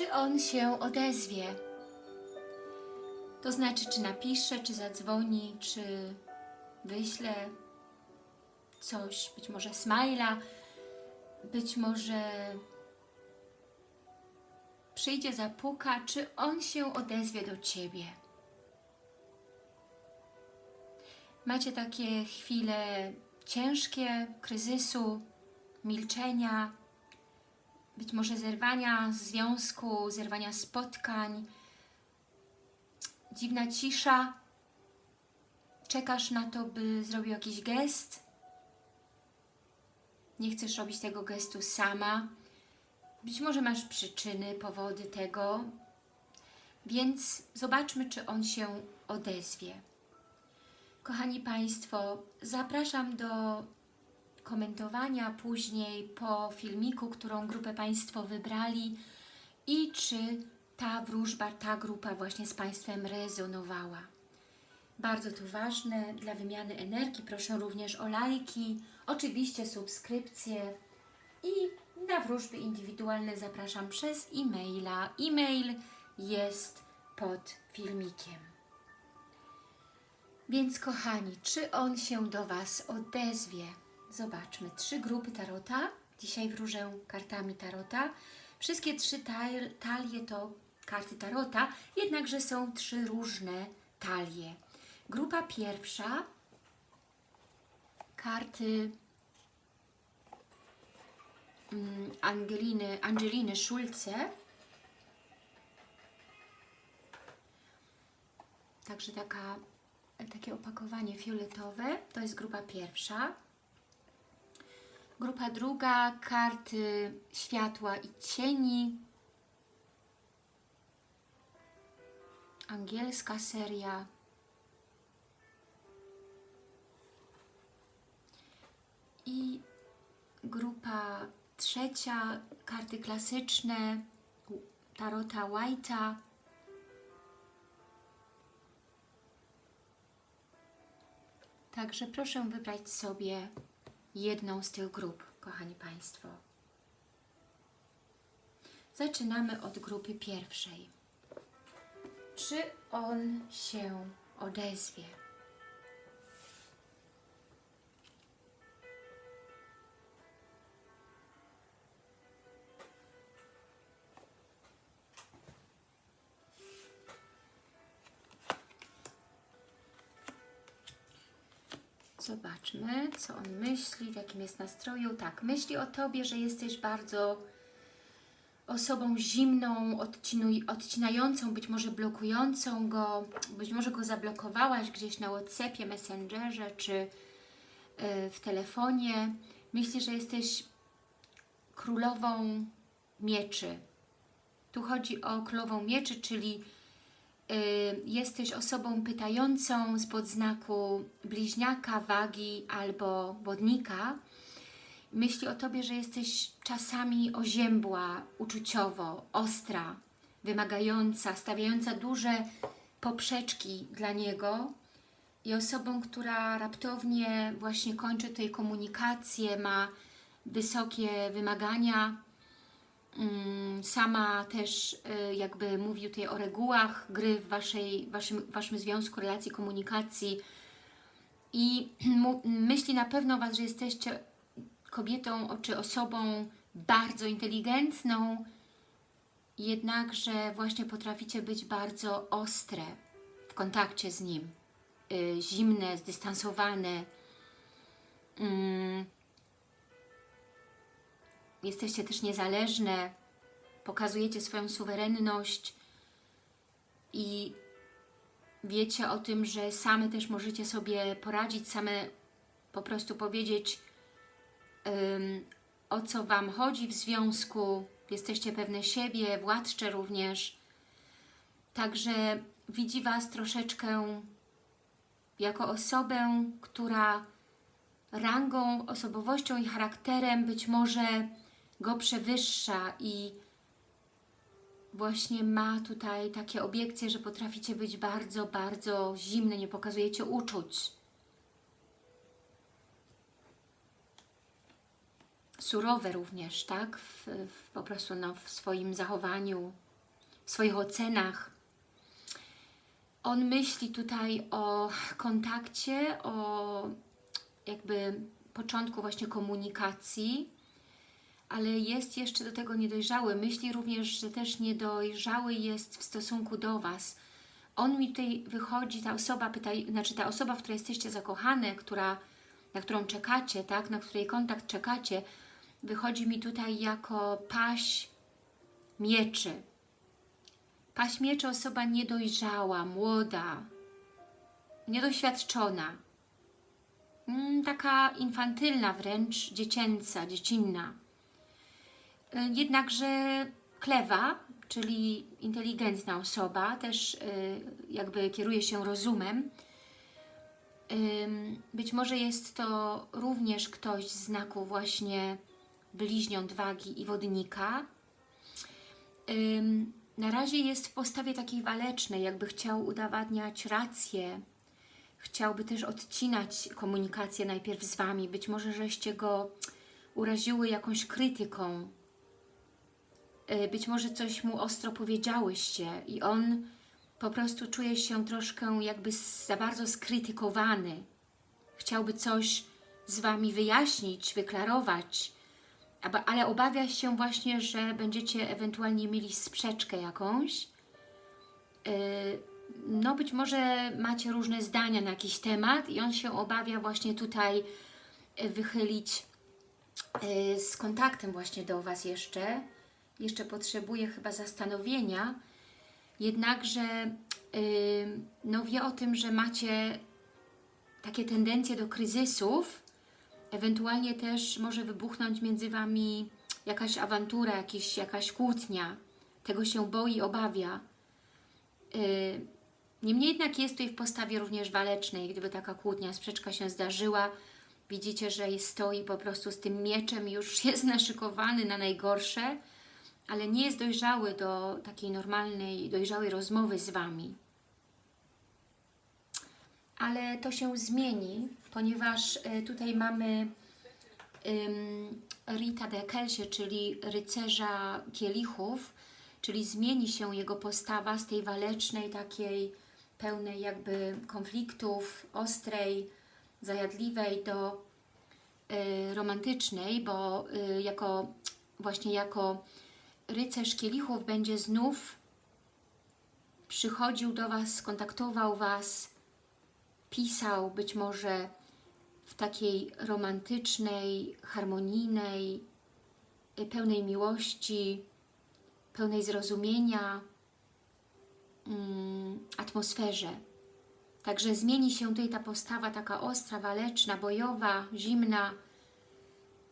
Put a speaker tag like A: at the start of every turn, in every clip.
A: czy on się odezwie. To znaczy, czy napisze, czy zadzwoni, czy wyśle coś, być może smajla, być może przyjdzie, zapuka, czy on się odezwie do Ciebie. Macie takie chwile ciężkie, kryzysu, milczenia, być może zerwania związku, zerwania spotkań, dziwna cisza, czekasz na to, by zrobił jakiś gest, nie chcesz robić tego gestu sama, być może masz przyczyny, powody tego, więc zobaczmy, czy on się odezwie. Kochani Państwo, zapraszam do komentowania później po filmiku, którą grupę Państwo wybrali i czy ta wróżba, ta grupa właśnie z Państwem rezonowała. Bardzo to ważne dla wymiany energii. Proszę również o lajki, oczywiście subskrypcje i na wróżby indywidualne zapraszam przez e-maila. E-mail jest pod filmikiem. Więc kochani, czy on się do Was odezwie? Zobaczmy, trzy grupy tarota. Dzisiaj wróżę kartami tarota. Wszystkie trzy tal talie to karty tarota, jednakże są trzy różne talie. Grupa pierwsza, karty mm, Angeliny, Angeliny Szulce. Także taka, takie opakowanie fioletowe, to jest grupa pierwsza. Grupa druga, karty światła i cieni. Angielska seria. I grupa trzecia, karty klasyczne, Tarota White'a. Także proszę wybrać sobie jedną z tych grup, kochani Państwo. Zaczynamy od grupy pierwszej. Czy on się odezwie? Zobaczmy, co on myśli, w jakim jest nastroju. Tak, myśli o Tobie, że jesteś bardzo osobą zimną, odcinającą, być może blokującą go, być może go zablokowałaś gdzieś na Whatsappie, Messengerze czy yy, w telefonie. Myśli, że jesteś królową mieczy. Tu chodzi o królową mieczy, czyli jesteś osobą pytającą z podznaku bliźniaka, wagi albo wodnika, myśli o Tobie, że jesteś czasami oziębła, uczuciowo, ostra, wymagająca, stawiająca duże poprzeczki dla niego i osobą, która raptownie właśnie kończy tej komunikację, ma wysokie wymagania, sama też y, jakby mówi tutaj o regułach gry w waszej, waszym, waszym związku, relacji, komunikacji. I myśli na pewno Was, że jesteście kobietą czy osobą bardzo inteligentną, jednakże właśnie potraficie być bardzo ostre w kontakcie z nim, y, zimne, zdystansowane, mm, jesteście też niezależne, pokazujecie swoją suwerenność i wiecie o tym, że same też możecie sobie poradzić, same po prostu powiedzieć um, o co Wam chodzi w związku, jesteście pewne siebie, władcze również. Także widzi Was troszeczkę jako osobę, która rangą, osobowością i charakterem być może go przewyższa i właśnie ma tutaj takie obiekcje, że potraficie być bardzo, bardzo zimne, nie pokazujecie uczuć. Surowe również, tak? W, w, po prostu no, w swoim zachowaniu, w swoich ocenach. On myśli tutaj o kontakcie, o jakby początku właśnie komunikacji, ale jest jeszcze do tego niedojrzały. Myśli również, że też niedojrzały jest w stosunku do Was. On mi tutaj wychodzi, ta osoba, pyta, znaczy ta osoba, w której jesteście zakochane, która, na którą czekacie, tak, na której kontakt czekacie, wychodzi mi tutaj jako paść mieczy. Paść mieczy osoba niedojrzała, młoda, niedoświadczona, mm, taka infantylna wręcz, dziecięca, dziecinna. Y, jednakże klewa, czyli inteligentna osoba, też y, jakby kieruje się rozumem. Być może jest to również ktoś z znaku właśnie bliźniąt wagi i wodnika. Na razie jest w postawie takiej walecznej, jakby chciał udowadniać rację, chciałby też odcinać komunikację najpierw z Wami. Być może, żeście go uraziły jakąś krytyką, y, być może coś mu ostro powiedziałyście i on po prostu czuje się troszkę jakby za bardzo skrytykowany. Chciałby coś z Wami wyjaśnić, wyklarować, ale obawia się właśnie, że będziecie ewentualnie mieli sprzeczkę jakąś. Y, no być może macie różne zdania na jakiś temat i on się obawia właśnie tutaj y, wychylić z kontaktem właśnie do Was jeszcze. Jeszcze potrzebuje chyba zastanowienia. Jednakże no wie o tym, że macie takie tendencje do kryzysów, Ewentualnie też może wybuchnąć między Wami jakaś awantura, jakiś, jakaś kłótnia. Tego się boi, obawia. Yy, niemniej jednak jest tutaj w postawie również walecznej. Gdyby taka kłótnia, sprzeczka się zdarzyła, widzicie, że stoi po prostu z tym mieczem już jest naszykowany na najgorsze, ale nie jest dojrzały do takiej normalnej, dojrzałej rozmowy z Wami. Ale to się zmieni, ponieważ e, tutaj mamy Rita de Kelsie, czyli rycerza kielichów, czyli zmieni się jego postawa z tej walecznej, takiej pełnej jakby konfliktów, ostrej, zajadliwej do y, romantycznej, bo y, jako właśnie jako rycerz kielichów będzie znów przychodził do Was, skontaktował Was, pisał być może w takiej romantycznej, harmonijnej, y, pełnej miłości, pełnej zrozumienia mm, atmosferze. Także zmieni się tutaj ta postawa taka ostra, waleczna, bojowa, zimna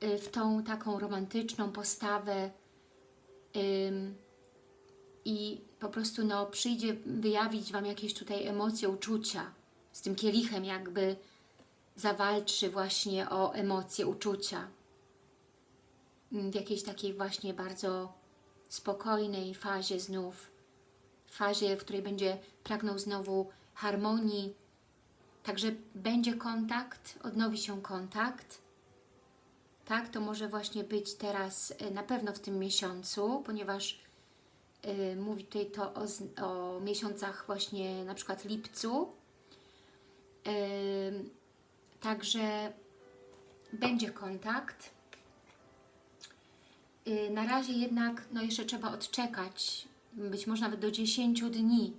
A: y, w tą taką romantyczną postawę i po prostu no, przyjdzie wyjawić Wam jakieś tutaj emocje, uczucia z tym kielichem jakby zawalczy właśnie o emocje, uczucia. W jakiejś takiej właśnie bardzo spokojnej fazie znów, fazie, w której będzie pragnął znowu harmonii, także będzie kontakt, odnowi się kontakt. Tak, to może właśnie być teraz e, na pewno w tym miesiącu, ponieważ y, mówi tutaj to o, o miesiącach właśnie na przykład lipcu, Także będzie kontakt. Y, na razie jednak no jeszcze trzeba odczekać, być może nawet do 10 dni,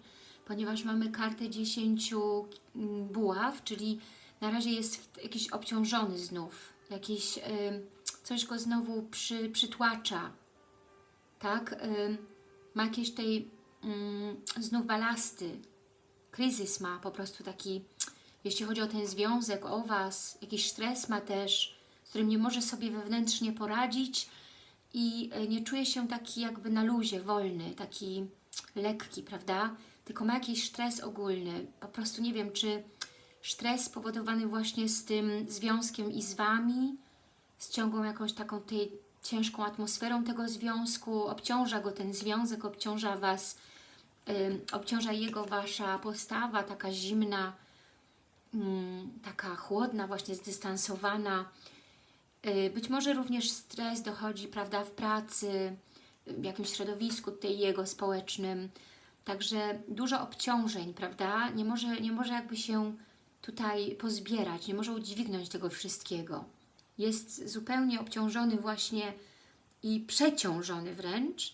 A: ponieważ mamy kartę 10 mm, buław, czyli na razie jest jakiś obciążony znów, jakiś, coś go znowu przy, przytłacza, tak? ma jakieś tej mm, znów balasty, kryzys ma po prostu taki jeśli chodzi o ten związek, o Was, jakiś stres ma też, z którym nie może sobie wewnętrznie poradzić i e, nie czuje się taki jakby na luzie, wolny, taki lekki, prawda? Tylko ma jakiś stres ogólny. Po prostu nie wiem, czy stres spowodowany właśnie z tym związkiem i z Wami, z ciągłą jakąś taką tej ciężką atmosferą tego związku, obciąża go ten związek, obciąża Was, yy, obciąża jego Wasza postawa, taka zimna, Mm, taka chłodna, właśnie zdystansowana. Y, być może również stres dochodzi prawda, w pracy, w jakimś środowisku tutaj jego społecznym. Także dużo obciążeń, prawda? Nie może, nie może jakby się tutaj pozbierać, nie może udźwignąć tego wszystkiego. Jest zupełnie obciążony właśnie i przeciążony wręcz.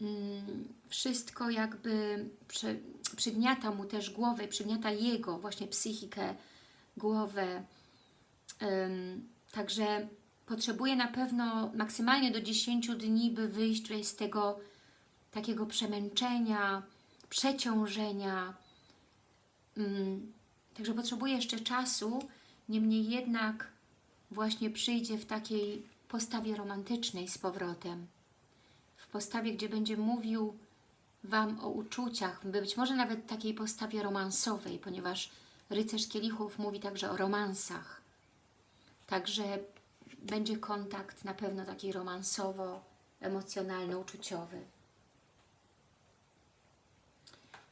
A: Mm, Wszystko jakby przygniata mu też głowę, przygniata jego właśnie psychikę, głowę. Także potrzebuje na pewno maksymalnie do 10 dni, by wyjść z tego takiego przemęczenia, przeciążenia. Także potrzebuje jeszcze czasu, niemniej jednak właśnie przyjdzie w takiej postawie romantycznej z powrotem. W postawie, gdzie będzie mówił Wam o uczuciach, być może nawet takiej postawie romansowej, ponieważ rycerz kielichów mówi także o romansach. Także będzie kontakt na pewno taki romansowo-emocjonalno-uczuciowy.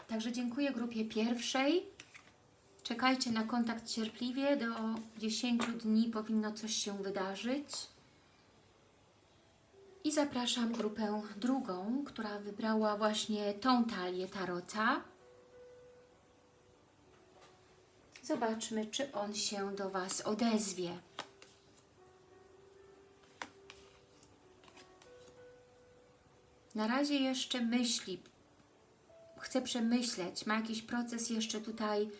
A: Także dziękuję grupie pierwszej. Czekajcie na kontakt cierpliwie. Do 10 dni powinno coś się wydarzyć. I zapraszam grupę drugą, która wybrała właśnie tą talię tarota. Zobaczmy, czy on się do Was odezwie. Na razie jeszcze myśli, chce przemyśleć, ma jakiś proces jeszcze tutaj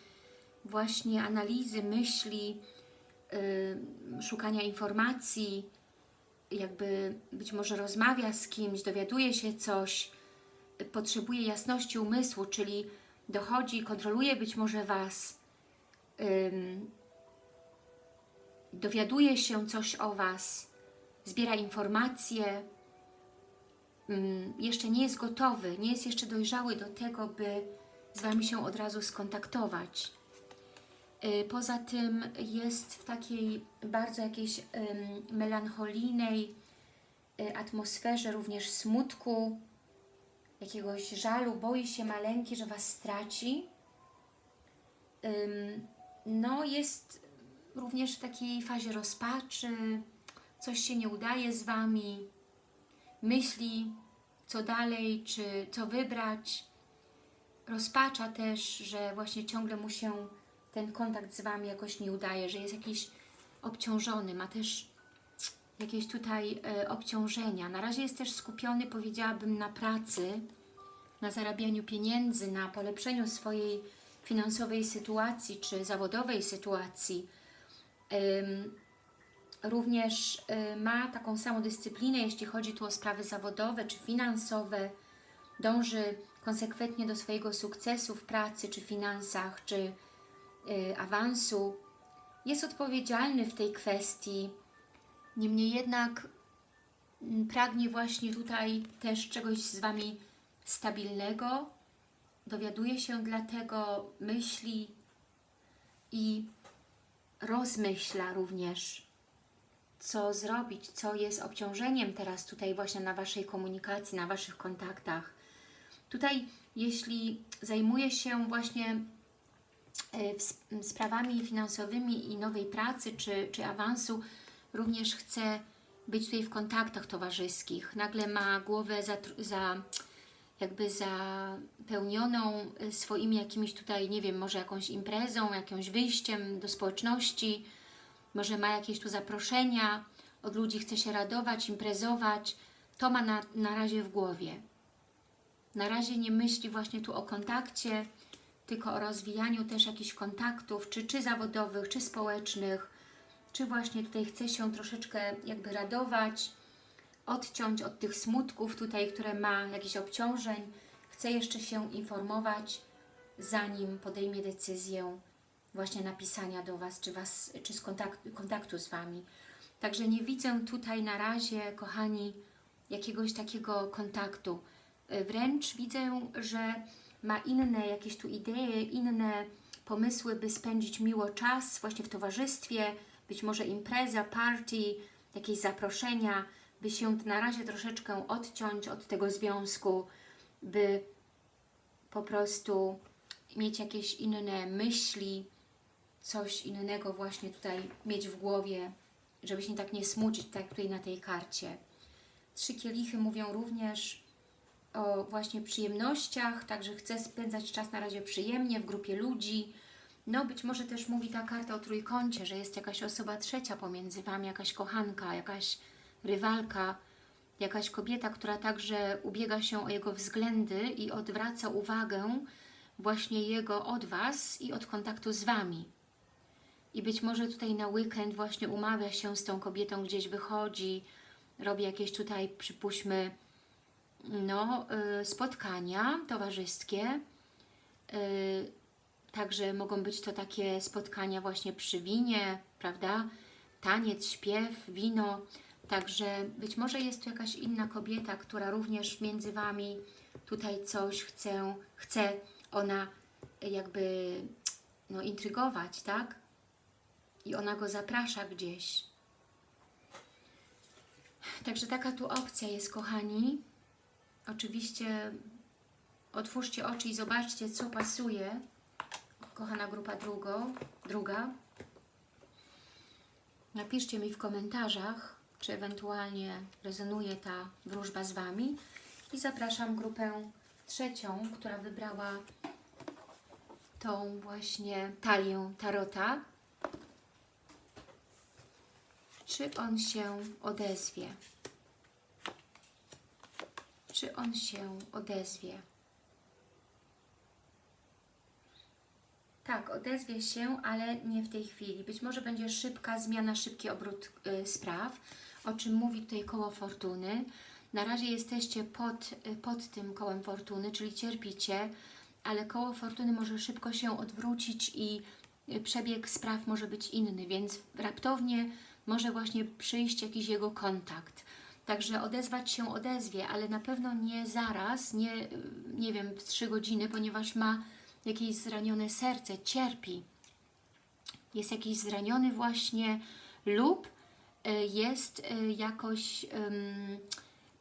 A: właśnie analizy, myśli, yy, szukania informacji, jakby być może rozmawia z kimś, dowiaduje się coś, potrzebuje jasności umysłu, czyli dochodzi, kontroluje być może Was, ym, dowiaduje się coś o Was, zbiera informacje, ym, jeszcze nie jest gotowy, nie jest jeszcze dojrzały do tego, by z Wami się od razu skontaktować. Y, Poza tym jest w takiej bardzo jakiejś melancholijnej y, atmosferze, również smutku, jakiegoś żalu, boi się maleńki, że Was straci. No jest również w takiej fazie rozpaczy, coś się nie udaje z Wami, myśli co dalej, czy co wybrać. Rozpacza też, że właśnie ciągle mu się ten kontakt z Wami jakoś nie udaje, że jest jakiś obciążony, ma też jakieś tutaj e, obciążenia. Na razie jest też skupiony, powiedziałabym, na pracy, na zarabianiu pieniędzy, na polepszeniu swojej finansowej sytuacji czy zawodowej sytuacji. Ym, również y, ma taką samą dyscyplinę, jeśli chodzi tu o sprawy zawodowe czy finansowe. Dąży konsekwentnie do swojego sukcesu w pracy czy finansach, czy awansu. Jest odpowiedzialny w tej kwestii. Niemniej jednak pragnie właśnie tutaj też czegoś z Wami stabilnego. Dowiaduje się dlatego, myśli i rozmyśla również, co zrobić, co jest obciążeniem teraz tutaj właśnie na Waszej komunikacji, na Waszych kontaktach. Tutaj, jeśli zajmuje się właśnie e, sprawami finansowymi i nowej pracy, czy, czy awansu, również chce być tutaj w kontaktach towarzyskich. Nagle ma głowę za, za jakby zapełnioną y, swoimi jakimiś tutaj, nie wiem, może jakąś imprezą, jakimś wyjściem do społeczności, może ma jakieś tu zaproszenia od ludzi, chce się radować, imprezować, to ma na, na razie w głowie. Na razie nie myśli właśnie tu o kontakcie, tylko o rozwijaniu też jakichś kontaktów, czy, czy zawodowych, czy społecznych, czy właśnie tutaj chce się troszeczkę jakby radować, odciąć od tych smutków tutaj, które ma, jakichś obciążeń. Chce jeszcze się informować, zanim podejmie decyzję właśnie napisania do Was, czy, was, czy z kontaktu, kontaktu z Wami. Także nie widzę tutaj na razie, kochani, jakiegoś takiego kontaktu. Wręcz widzę, że ma inne jakieś tu idee, inne pomysły, by spędzić miło czas właśnie w towarzystwie, być może impreza, party, jakieś zaproszenia, by się na razie troszeczkę odciąć od tego związku, by po prostu mieć jakieś inne myśli, coś innego właśnie tutaj mieć w głowie, żeby się tak nie smucić, tak tutaj na tej karcie. Trzy kielichy mówią również o właśnie przyjemnościach, także chce spędzać czas na razie przyjemnie w grupie ludzi. No być może też mówi ta karta o trójkącie, że jest jakaś osoba trzecia pomiędzy Wami, jakaś kochanka, jakaś rywalka, jakaś kobieta, która także ubiega się o jego względy i odwraca uwagę właśnie jego od Was i od kontaktu z Wami. I być może tutaj na weekend właśnie umawia się z tą kobietą, gdzieś wychodzi, robi jakieś tutaj, przypuśćmy, no, y, spotkania towarzyskie. Y, także mogą być to takie spotkania właśnie przy winie, prawda? Taniec, śpiew, wino. Także być może jest tu jakaś inna kobieta, która również między Wami tutaj coś chce, chce ona jakby no, intrygować, tak? I ona go zaprasza gdzieś. Także taka tu opcja jest, kochani. Oczywiście otwórzcie oczy i zobaczcie, co pasuje. Kochana grupa drugo, druga. Napiszcie mi w komentarzach, czy ewentualnie rezonuje ta wróżba z Wami. I zapraszam grupę trzecią, która wybrała tą właśnie talię Tarota. Czy on się odezwie? Czy on się odezwie? Tak, odezwie się, ale nie w tej chwili. Być może będzie szybka zmiana, szybki obrót y, spraw, o czym mówi tutaj koło fortuny. Na razie jesteście pod, y, pod tym kołem fortuny, czyli cierpicie, ale koło fortuny może szybko się odwrócić i y, przebieg spraw może być inny, więc raptownie może właśnie przyjść jakiś jego kontakt. Także odezwać się odezwie, ale na pewno nie zaraz, nie, nie wiem, w trzy godziny, ponieważ ma jakieś zranione serce, cierpi. Jest jakiś zraniony właśnie lub y, jest y, jakoś um,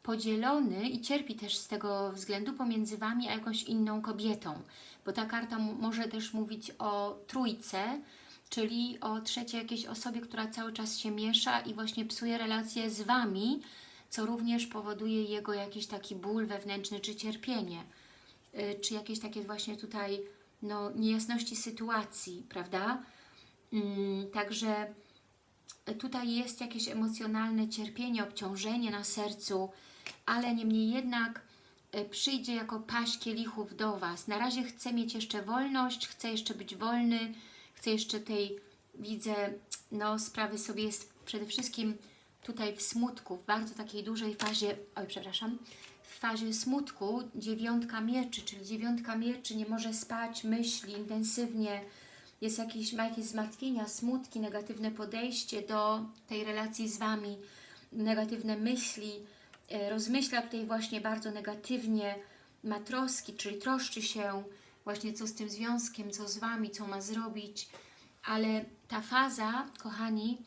A: podzielony i cierpi też z tego względu pomiędzy Wami a jakąś inną kobietą. Bo ta karta może też mówić o trójce, czyli o trzeciej jakiejś osobie, która cały czas się miesza i właśnie psuje relacje z Wami, co również powoduje jego jakiś taki ból wewnętrzny czy cierpienie, y, czy jakieś takie właśnie tutaj no, niejasności sytuacji, prawda? Mm, także tutaj jest jakieś emocjonalne cierpienie, obciążenie na sercu, ale niemniej jednak y, przyjdzie jako paść kielichów do Was. Na razie chce mieć jeszcze wolność, chce jeszcze być wolny, chce jeszcze tej, widzę, no sprawy sobie jest przede wszystkim tutaj w smutku, w bardzo takiej dużej fazie, oj przepraszam, w fazie smutku dziewiątka mieczy, czyli dziewiątka mieczy nie może spać, myśli intensywnie, jest jakiś, ma jakieś zmartwienia, smutki, negatywne podejście do tej relacji z Wami, negatywne myśli, e, rozmyśla tutaj właśnie bardzo negatywnie, ma troski, czyli troszczy się właśnie co z tym związkiem, co z Wami, co ma zrobić, ale ta faza, kochani,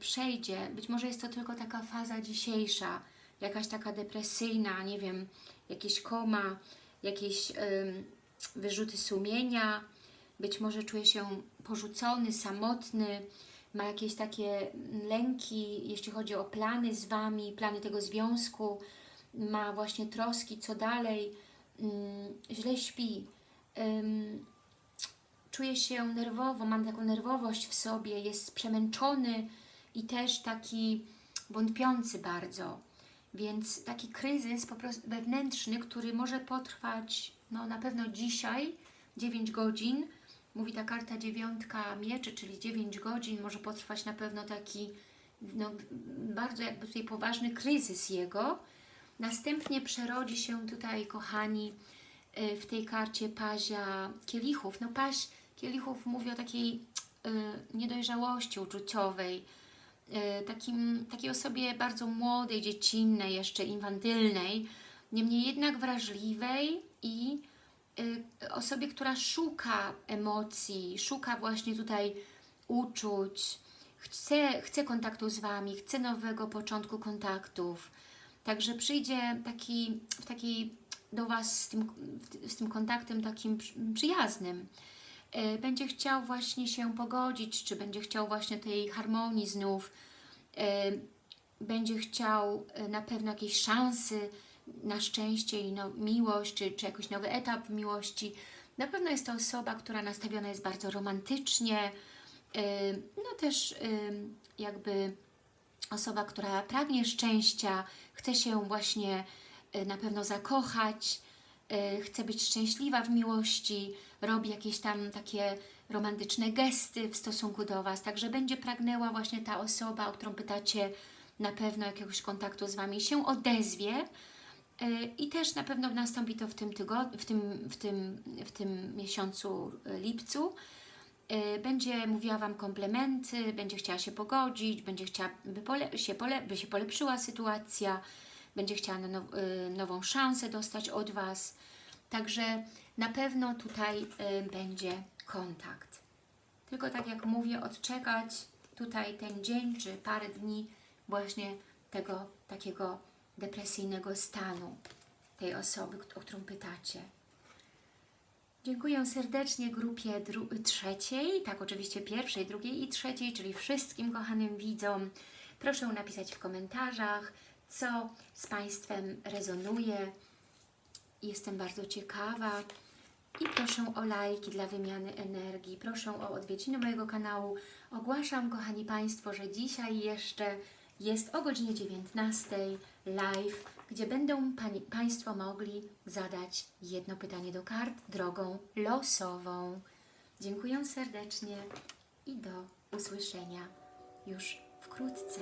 A: przejdzie. Być może jest to tylko taka faza dzisiejsza, jakaś taka depresyjna, nie wiem, jakieś koma, jakieś wyrzuty sumienia, być może czuje się porzucony, samotny, ma jakieś takie lęki, jeśli chodzi o plany z Wami, plany tego związku, ma właśnie troski, co dalej, ym, źle śpi, czuje się nerwowo, mam taką nerwowość w sobie, jest przemęczony, i też taki wątpiący bardzo. Więc taki kryzys po prostu wewnętrzny, który może potrwać no, na pewno dzisiaj 9 godzin. Mówi ta karta dziewiątka mieczy, czyli 9 godzin. Może potrwać na pewno taki no, bardzo jakby tutaj poważny kryzys jego. Następnie przerodzi się tutaj, kochani, y, w tej karcie pazia kielichów. No paź kielichów mówi o takiej y, niedojrzałości uczuciowej, takim, takiej osobie bardzo młodej, dziecinnej, jeszcze infantylnej, niemniej jednak wrażliwej i y, osobie, która szuka emocji, szuka właśnie tutaj uczuć, chce, chce kontaktu z Wami, chce nowego początku kontaktów. Także przyjdzie taki, w takiej do Was z tym, z tym kontaktem takim przyjaznym. E, będzie chciał właśnie się pogodzić, czy będzie chciał właśnie tej harmonii znów. E, będzie chciał e, na pewno jakieś szansy na szczęście i no, miłość, czy, czy jakiś nowy etap miłości. Na pewno jest to osoba, która nastawiona jest bardzo romantycznie, no też jakby osoba, która pragnie szczęścia, chce się właśnie y, na pewno zakochać, y, chce być szczęśliwa w miłości, robi jakieś tam takie romantyczne gesty w stosunku do Was, także będzie pragnęła właśnie ta osoba, o którą pytacie, na pewno jakiegoś kontaktu z Wami się odezwie y, i też na pewno nastąpi to w tym, tygodniu, w tym, w tym, w tym miesiącu y, lipcu, Y, będzie mówiła Wam komplementy, będzie chciała się pogodzić, będzie chciała, by, pole, się, pole, by się polepszyła sytuacja, będzie chciała now, nową szansę dostać od Was. Także na pewno tutaj y, będzie kontakt. Tylko tak jak mówię, odczekać tutaj ten dzień czy parę dni właśnie tego takiego depresyjnego stanu tej osoby, o którą pytacie. Dziękuję serdecznie grupie trzeciej, tak oczywiście pierwszej, drugiej i trzeciej, czyli wszystkim kochanym widzom. Proszę napisać w komentarzach, co z Państwem rezonuje. Jestem bardzo ciekawa. I proszę o lajki dla wymiany energii. Proszę o odwiedziny mojego kanału. Ogłaszam, kochani Państwo, że dzisiaj jeszcze jest o godzinie 19 live, gdzie będą pani, Państwo mogli zadać jedno pytanie do kart drogą losową. Dziękuję serdecznie i do usłyszenia już wkrótce.